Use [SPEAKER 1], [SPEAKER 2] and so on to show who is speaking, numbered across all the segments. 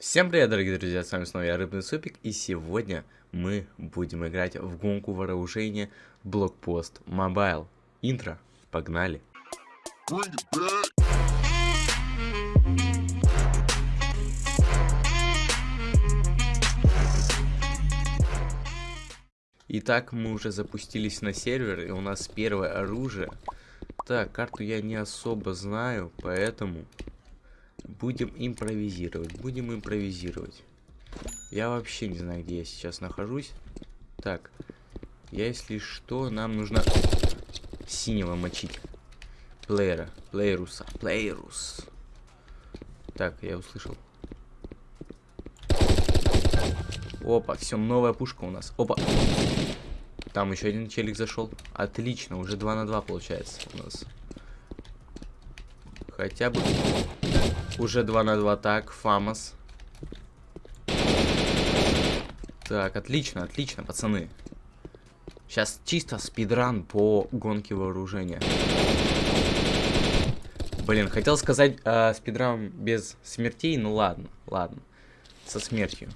[SPEAKER 1] Всем привет, дорогие друзья, с вами снова я, Рыбный Супик, и сегодня мы будем играть в гонку вооружения Блокпост Mobile. Интро, погнали. Итак, мы уже запустились на сервер, и у нас первое оружие. Так, карту я не особо знаю, поэтому Будем импровизировать, будем импровизировать. Я вообще не знаю, где я сейчас нахожусь. Так, если что, нам нужно синего мочить. Плеера, плееруса, плеерус. Так, я услышал. Опа, все, новая пушка у нас. Опа. Там еще один челик зашел. Отлично, уже 2 на 2 получается у нас. Хотя бы уже 2 на 2. Так, Фамос. Так, отлично, отлично, пацаны. Сейчас чисто спидран по гонке вооружения. Блин, хотел сказать э, спидран без смертей, ну ладно, ладно. Со смертью.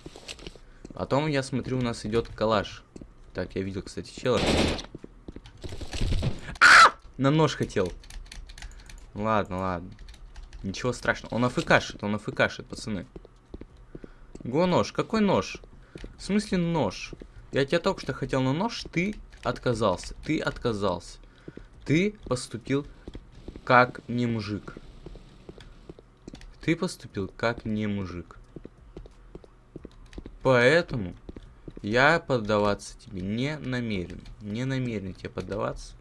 [SPEAKER 1] Потом я смотрю, у нас идет калаш. Так, я видел, кстати, чела. А! На нож хотел. Ладно, ладно. Ничего страшного. Он афкашит, он афкашит, пацаны. Го нож. Какой нож? В смысле нож? Я тебя только что хотел на нож, ты отказался. Ты отказался. Ты поступил как не мужик. Ты поступил как не мужик. Поэтому я поддаваться тебе не намерен. Не намерен тебе поддаваться.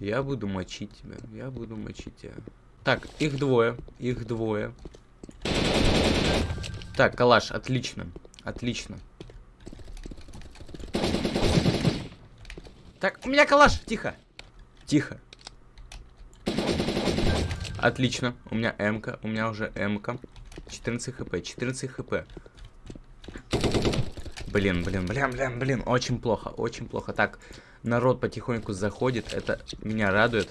[SPEAKER 1] Я буду мочить тебя. Я буду мочить тебя. Так, их двое. Их двое. Так, калаш, отлично. Отлично. Так, у меня калаш, тихо. Тихо. Отлично. У меня МК. У меня уже МК. 14 хп. 14 хп. Блин, блин, блин, блин, блин. Очень плохо, очень плохо. Так, народ потихоньку заходит. Это меня радует.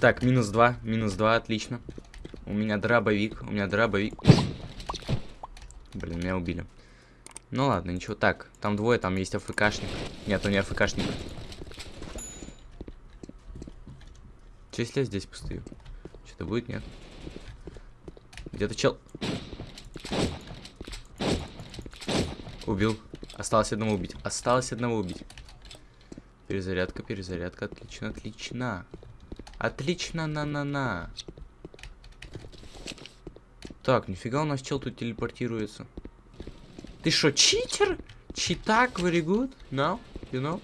[SPEAKER 1] Так, минус 2, минус 2, отлично. У меня дробовик, у меня дробовик. Блин, меня убили. Ну ладно, ничего. Так, там двое, там есть АФКшник. Нет, он не АФКшник. Че, если я здесь постою? Что-то будет, нет? Где-то чел... Убил. Осталось одного убить. Осталось одного убить. Перезарядка, перезарядка. Отлично, отлично. Отлично, на-на-на. Так, нифига у нас чел тут телепортируется. Ты что, читер? Читак, very good? No? You know?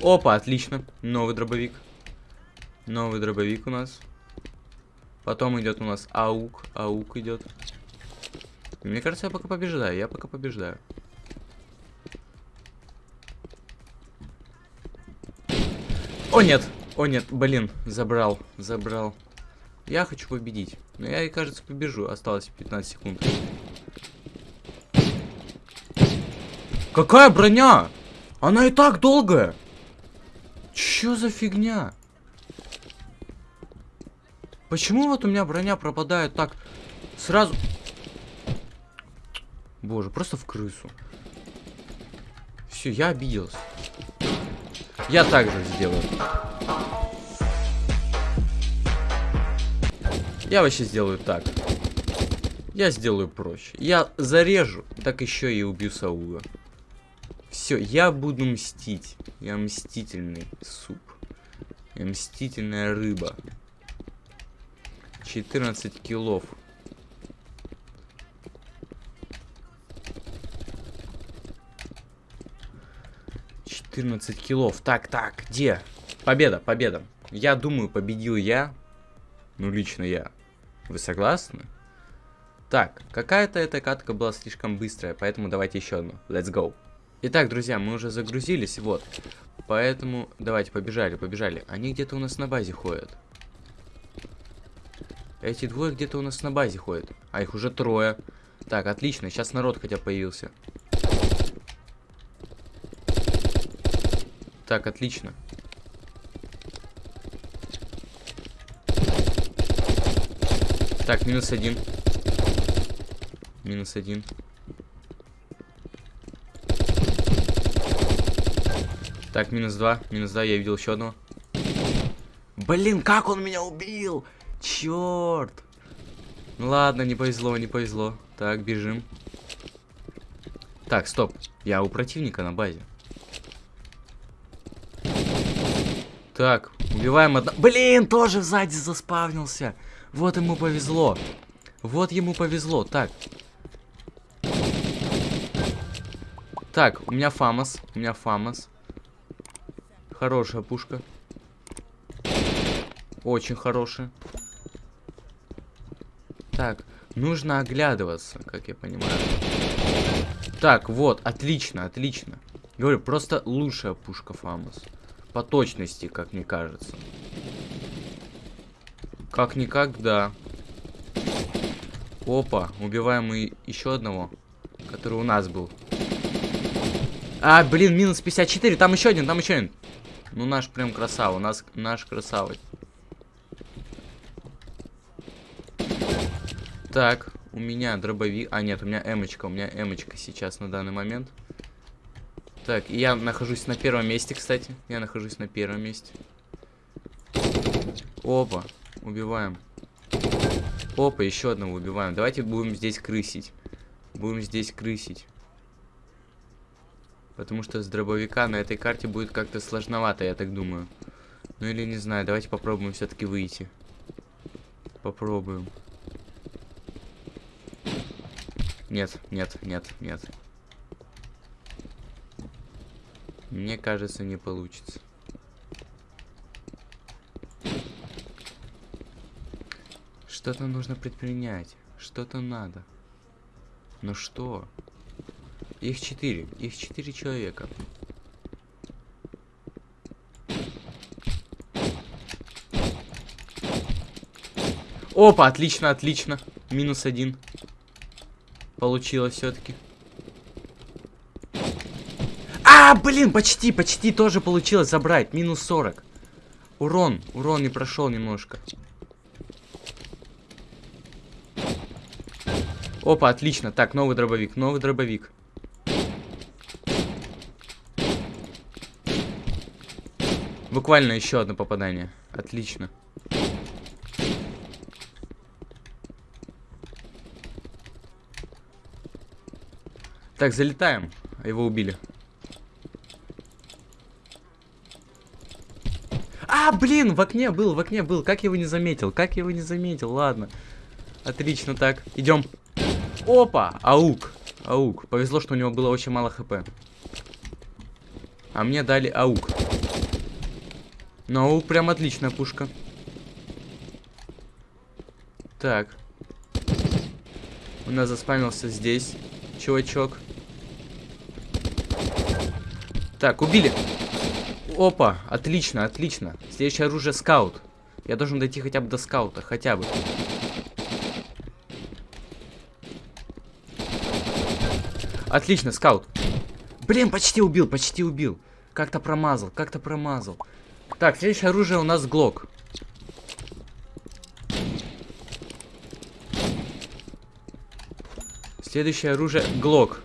[SPEAKER 1] Опа, отлично. Новый дробовик. Новый дробовик у нас. Потом идет у нас аук. Аук идет. Мне кажется, я пока побеждаю. Я пока побеждаю. О, нет. О, нет. Блин, забрал. Забрал. Я хочу победить. Но я, кажется, побежу. Осталось 15 секунд. Какая броня? Она и так долгая. Чё за фигня? Почему вот у меня броня пропадает так сразу? Боже, просто в крысу. Все, я обиделся. Я также сделаю. Я вообще сделаю так. Я сделаю проще. Я зарежу, так еще и убью Саула. Все, я буду мстить. Я мстительный суп. Я мстительная рыба. 14 килов. 14 килов. Так, так, где? Победа, победа. Я думаю, победил я. Ну, лично я. Вы согласны? Так, какая-то эта катка была слишком быстрая, поэтому давайте еще одну. Let's go. Итак, друзья, мы уже загрузились, вот. Поэтому давайте, побежали, побежали. Они где-то у нас на базе ходят. Эти двое где-то у нас на базе ходят. А их уже трое. Так, отлично, сейчас народ хотя появился. Так, отлично. Так, минус один. Минус один. Так, минус два. Минус два, я видел еще одного. Блин, как он меня убил? Черт. Ну ладно, не повезло, не повезло. Так, бежим. Так, стоп. Я у противника на базе. Так, убиваем одна... Блин, тоже сзади заспавнился. Вот ему повезло. Вот ему повезло. Так. Так, у меня Фамос. У меня Фамос. Хорошая пушка. Очень хорошая. Так, нужно оглядываться, как я понимаю. Так, вот, отлично, отлично. Говорю, просто лучшая пушка Фамос. По точности, как мне кажется. Как никогда. Опа, убиваем мы еще одного, который у нас был. А, блин, минус 54, там еще один, там еще один. Ну, наш прям красава, нас наш красавый. Так, у меня дробовик. А, нет, у меня эмочка. У меня эмочка сейчас на данный момент. Так, я нахожусь на первом месте, кстати. Я нахожусь на первом месте. Опа, убиваем. Опа, еще одного убиваем. Давайте будем здесь крысить. Будем здесь крысить. Потому что с дробовика на этой карте будет как-то сложновато, я так думаю. Ну или не знаю, давайте попробуем все-таки выйти. Попробуем. Нет, нет, нет, нет. Мне кажется, не получится. Что-то нужно предпринять. Что-то надо. Но что? Их четыре. Их четыре человека. Опа, отлично, отлично. Минус один. Получилось все-таки. А, блин, почти, почти тоже получилось забрать. Минус 40. Урон, урон не прошел немножко. Опа, отлично. Так, новый дробовик, новый дробовик. Буквально еще одно попадание. Отлично. Так, залетаем. Его убили. А, блин, в окне был, в окне был. Как я его не заметил? Как я его не заметил? Ладно. Отлично, так. Идем. Опа! Аук. Аук. Повезло, что у него было очень мало хп. А мне дали аук. Ну, прям отличная пушка. Так. У нас заспамился здесь чувачок. Так, убили. Опа, отлично, отлично. Следующее оружие скаут. Я должен дойти хотя бы до скаута, хотя бы. Отлично, скаут. Блин, почти убил, почти убил. Как-то промазал, как-то промазал. Так, следующее оружие у нас Глок. Следующее оружие Глок.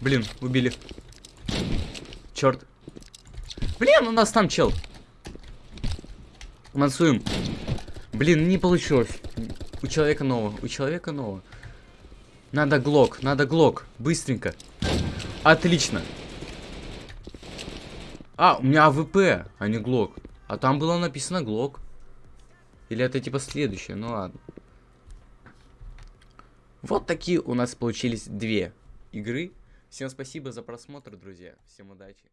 [SPEAKER 1] Блин, убили. Черт. Блин, у нас там чел. Мансуем. Блин, не получилось. У человека нового. У человека нового. Надо глок, надо глок. Быстренько. Отлично. А, у меня AWP, а не глок. А там было написано глок. Или это типа следующее, ну ладно. Вот такие у нас получились две игры. Всем спасибо за просмотр, друзья. Всем удачи.